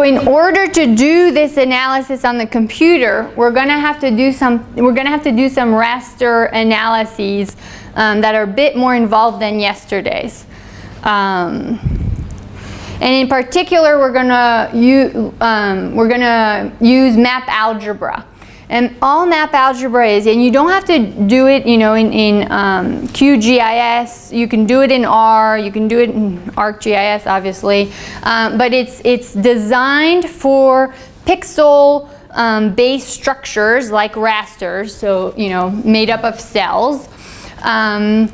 So in order to do this analysis on the computer, we're going to have to do some we're going to have to do some raster analyses um, that are a bit more involved than yesterday's. Um, and in particular, we're going to um, we're going to use map algebra. And all map algebra is, and you don't have to do it, you know, in, in um, QGIS. You can do it in R. You can do it in ArcGIS, obviously. Um, but it's it's designed for pixel um, based structures like rasters, so you know, made up of cells. Um,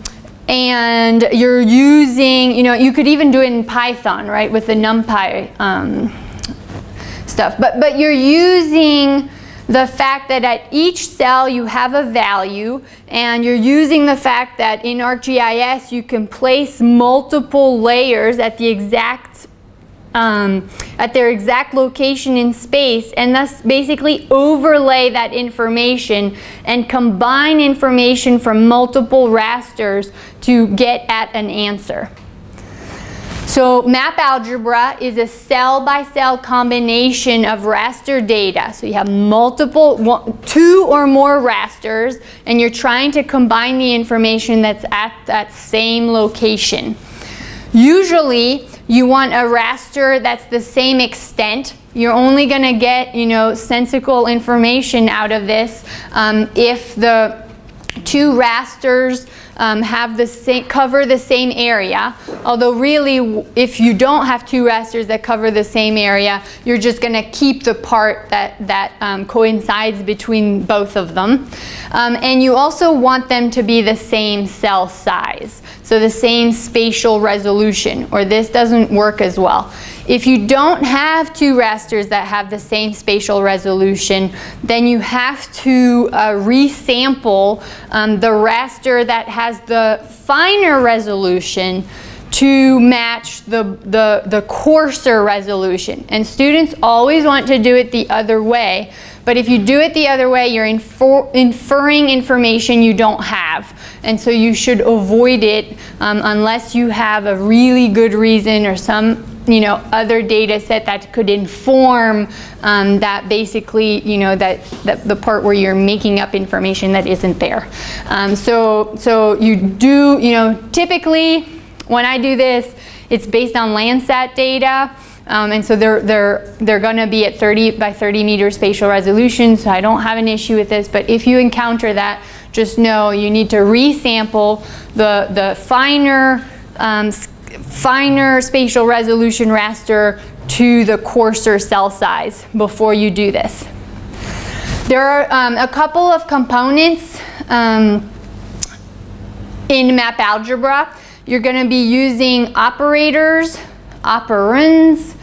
and you're using, you know, you could even do it in Python, right, with the NumPy um, stuff. But but you're using the fact that at each cell you have a value and you're using the fact that in ArcGIS you can place multiple layers at the exact um, at their exact location in space and thus basically overlay that information and combine information from multiple rasters to get at an answer. So map algebra is a cell-by-cell -cell combination of raster data. So you have multiple, two or more rasters, and you're trying to combine the information that's at that same location. Usually, you want a raster that's the same extent. You're only going to get, you know, sensical information out of this um, if the two rasters um, have the same, cover the same area. Although really, if you don't have two rasters that cover the same area, you're just going to keep the part that, that um, coincides between both of them. Um, and you also want them to be the same cell size. So the same spatial resolution, or this doesn't work as well. If you don't have two rasters that have the same spatial resolution, then you have to uh, resample um, the raster that has the finer resolution to match the, the, the coarser resolution. And students always want to do it the other way. But if you do it the other way, you're infer inferring information you don't have. And so you should avoid it um, unless you have a really good reason or some you know, other data set that could inform um, that basically, you know, that, that the part where you're making up information that isn't there. Um, so, so you do, you know, typically when I do this, it's based on Landsat data. Um, and so they're, they're, they're going to be at 30 by 30 meter spatial resolution, so I don't have an issue with this. But if you encounter that, just know you need to resample the, the finer um, finer spatial resolution raster to the coarser cell size before you do this. There are um, a couple of components um, in map algebra. You're going to be using operators, operands,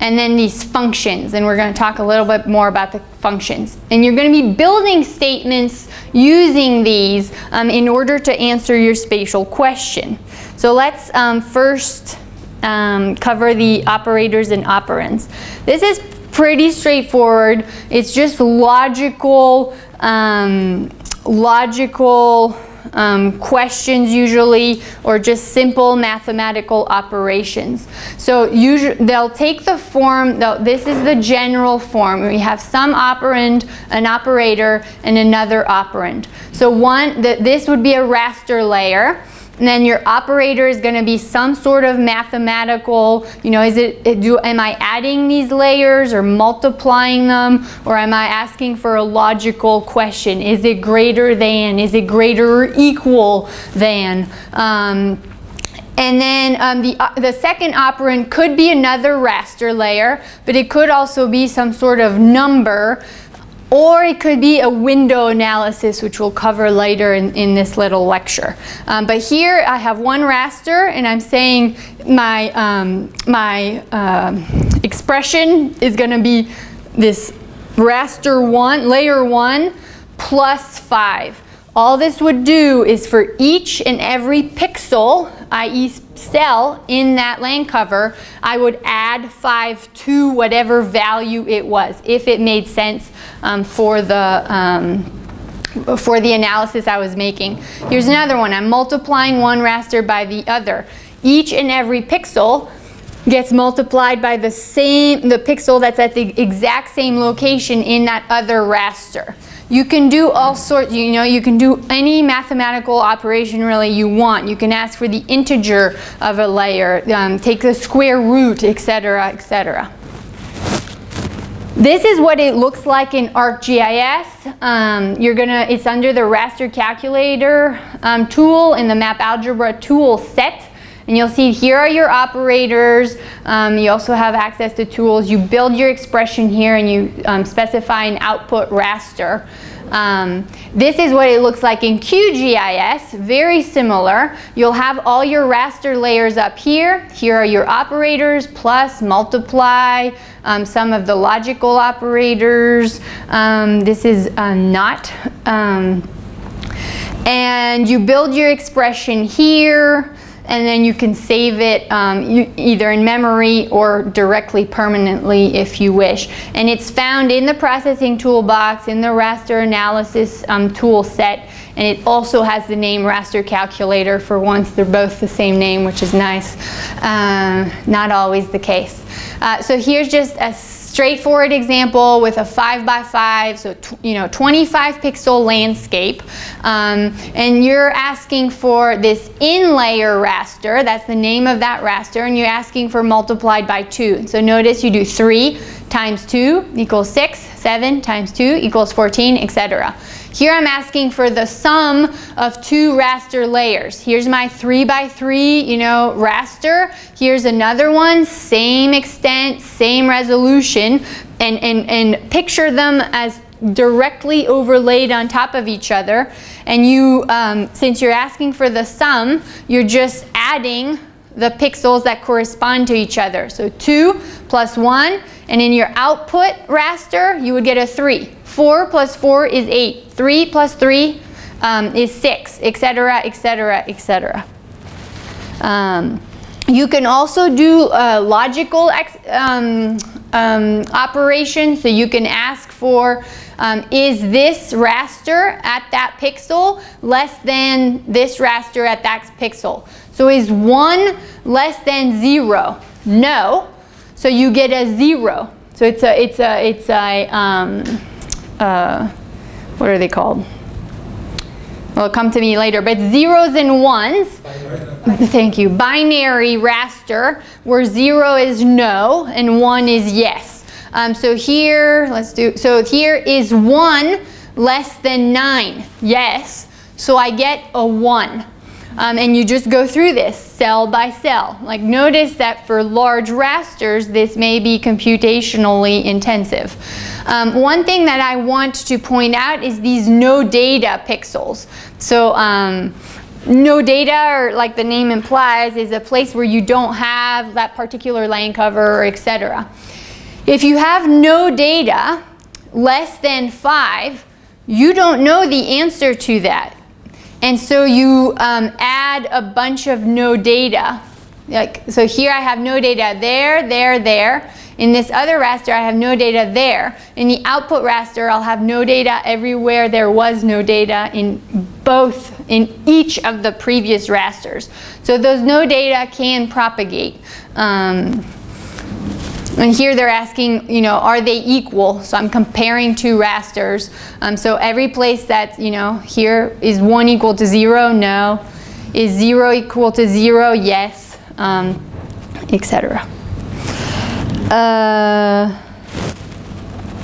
and then these functions. And we're going to talk a little bit more about the functions. And you're going to be building statements using these um, in order to answer your spatial question. So let's um, first um, cover the operators and operands. This is pretty straightforward. It's just logical, um, logical um, questions usually or just simple mathematical operations. So usually they'll take the form, this is the general form. We have some operand, an operator, and another operand. So one, the, this would be a raster layer. And then your operator is going to be some sort of mathematical, you know, is it, do, am I adding these layers or multiplying them? Or am I asking for a logical question? Is it greater than? Is it greater or equal than? Um, and then um, the, uh, the second operand could be another raster layer, but it could also be some sort of number or it could be a window analysis, which we'll cover later in, in this little lecture. Um, but here I have one raster, and I'm saying my, um, my uh, expression is going to be this raster 1, layer 1, plus 5. All this would do is for each and every pixel, i.e. cell in that land cover, I would add 5 to whatever value it was, if it made sense um, for the um, for the analysis I was making. Here's another one. I'm multiplying one raster by the other. Each and every pixel gets multiplied by the same, the pixel that's at the exact same location in that other raster. You can do all sorts, you know, you can do any mathematical operation really you want. You can ask for the integer of a layer, um, take the square root, etc., etc. This is what it looks like in ArcGIS. Um, you're gonna, it's under the raster calculator um, tool in the map algebra tool set. And you'll see here are your operators. Um, you also have access to tools. You build your expression here and you um, specify an output raster. Um, this is what it looks like in QGIS, very similar. You'll have all your raster layers up here. Here are your operators, plus, multiply, um, some of the logical operators. Um, this is uh, not. Um, and you build your expression here and then you can save it um, you, either in memory or directly permanently if you wish. And it's found in the processing toolbox in the raster analysis um, tool set and it also has the name raster calculator for once they're both the same name which is nice. Uh, not always the case. Uh, so here's just a straightforward example with a 5 by 5 so you know 25 pixel landscape. Um, and you're asking for this in layer raster that's the name of that raster and you're asking for multiplied by 2 so notice you do 3 times 2 equals 6 7 times 2 equals 14 etc here I'm asking for the sum of two raster layers. Here's my three by three, you know, raster. Here's another one, same extent, same resolution, and, and, and picture them as directly overlaid on top of each other. And you, um, since you're asking for the sum, you're just adding the pixels that correspond to each other. So 2 plus 1, and in your output raster, you would get a 3. 4 plus 4 is 8. 3 plus 3 um, is 6, etc., etc., etc. you can also do uh, logical um, um, operations. So you can ask for, um, is this raster at that pixel less than this raster at that pixel? So is 1 less than 0? No. So you get a 0. So it's a, it's a, it's a, um, uh, what are they called? Well, come to me later, but zeros and ones. Thank you. Binary raster, where zero is no and one is yes. Um, so here, let's do, so here is one less than nine, yes. So I get a one. Um, and you just go through this cell by cell. Like notice that for large rasters, this may be computationally intensive. Um, one thing that I want to point out is these no data pixels. So um, no data, or like the name implies, is a place where you don't have that particular land cover, etc. If you have no data, less than five, you don't know the answer to that. And so you um, add a bunch of no data. Like, so here I have no data there, there, there. In this other raster, I have no data there. In the output raster, I'll have no data everywhere there was no data in both, in each of the previous rasters. So those no data can propagate. Um, and here they're asking, you know, are they equal? So I'm comparing two rasters. Um, so every place that, you know, here is 1 equal to 0? No. Is 0 equal to 0? Yes. Um, Etc. Uh,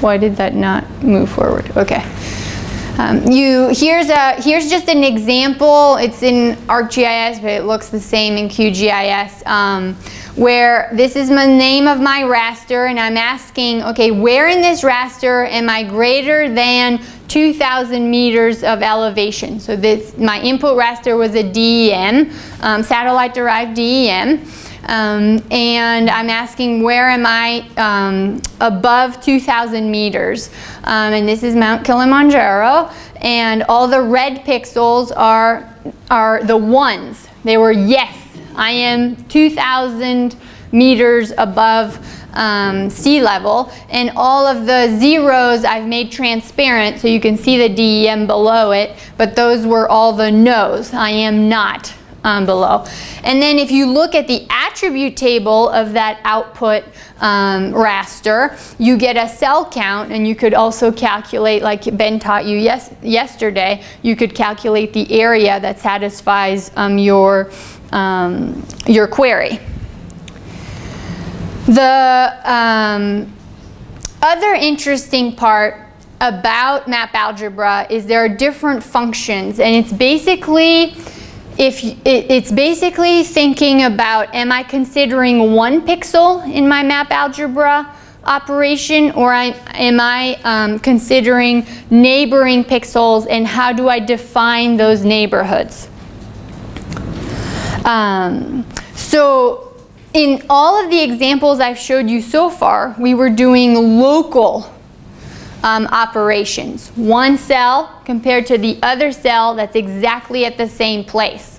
why did that not move forward? Okay. Um, you here's a here's just an example. It's in ArcGIS, but it looks the same in QGIS. Um, where this is the name of my raster, and I'm asking, okay, where in this raster am I greater than 2,000 meters of elevation? So this my input raster was a DEM, um, satellite-derived DEM. Um, and I'm asking where am I um, above 2,000 meters. Um, and this is Mount Kilimanjaro. And all the red pixels are, are the ones. They were yes, I am 2,000 meters above um, sea level and all of the zeros I've made transparent so you can see the DEM below it but those were all the no's I am not um, below. And then if you look at the attribute table of that output um, raster, you get a cell count and you could also calculate, like Ben taught you yes, yesterday, you could calculate the area that satisfies um, your, um, your query. The um, other interesting part about map algebra is there are different functions and it's basically if it, it's basically thinking about am I considering one pixel in my map algebra operation or I, am I um, considering neighboring pixels and how do I define those neighborhoods. Um, so in all of the examples I've showed you so far, we were doing local um, operations. One cell compared to the other cell that's exactly at the same place.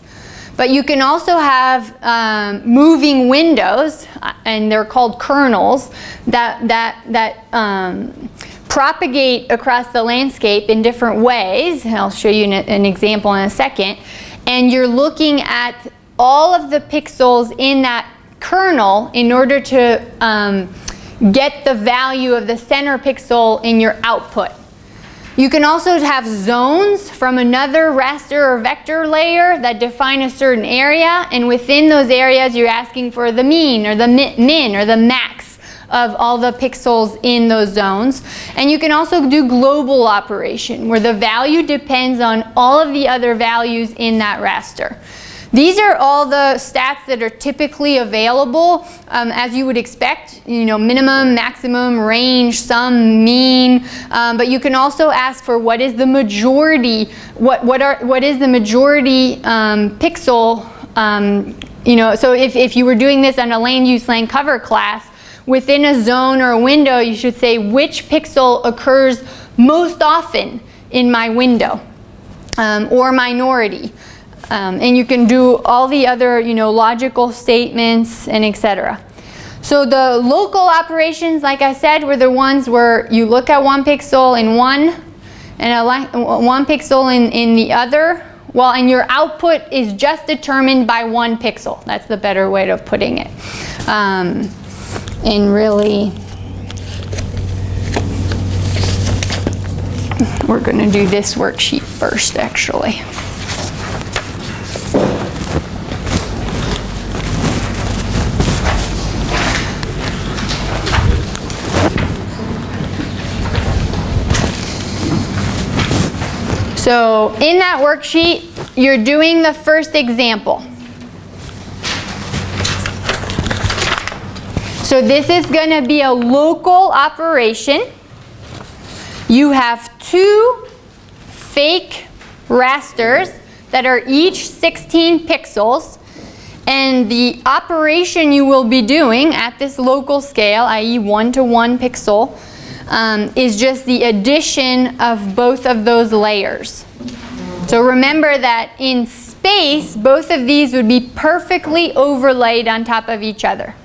But you can also have um, moving windows, uh, and they're called kernels, that, that, that um, propagate across the landscape in different ways. I'll show you an, an example in a second. And you're looking at all of the pixels in that kernel in order to um, get the value of the center pixel in your output. You can also have zones from another raster or vector layer that define a certain area and within those areas you're asking for the mean or the min or the max of all the pixels in those zones. And you can also do global operation where the value depends on all of the other values in that raster. These are all the stats that are typically available um, as you would expect, you know, minimum, maximum, range, sum, mean, um, but you can also ask for what is the majority, what, what, are, what is the majority um, pixel, um, you know, so if, if you were doing this on a land use land cover class, within a zone or a window, you should say which pixel occurs most often in my window um, or minority. Um, and you can do all the other, you know, logical statements and etc. So the local operations, like I said, were the ones where you look at one pixel in one and a one pixel in, in the other. Well, and your output is just determined by one pixel. That's the better way of putting it. Um, and really, we're going to do this worksheet first, actually. So in that worksheet, you're doing the first example. So this is going to be a local operation. You have two fake rasters that are each 16 pixels and the operation you will be doing at this local scale, i.e. one to one pixel, um, is just the addition of both of those layers. So remember that in space, both of these would be perfectly overlaid on top of each other.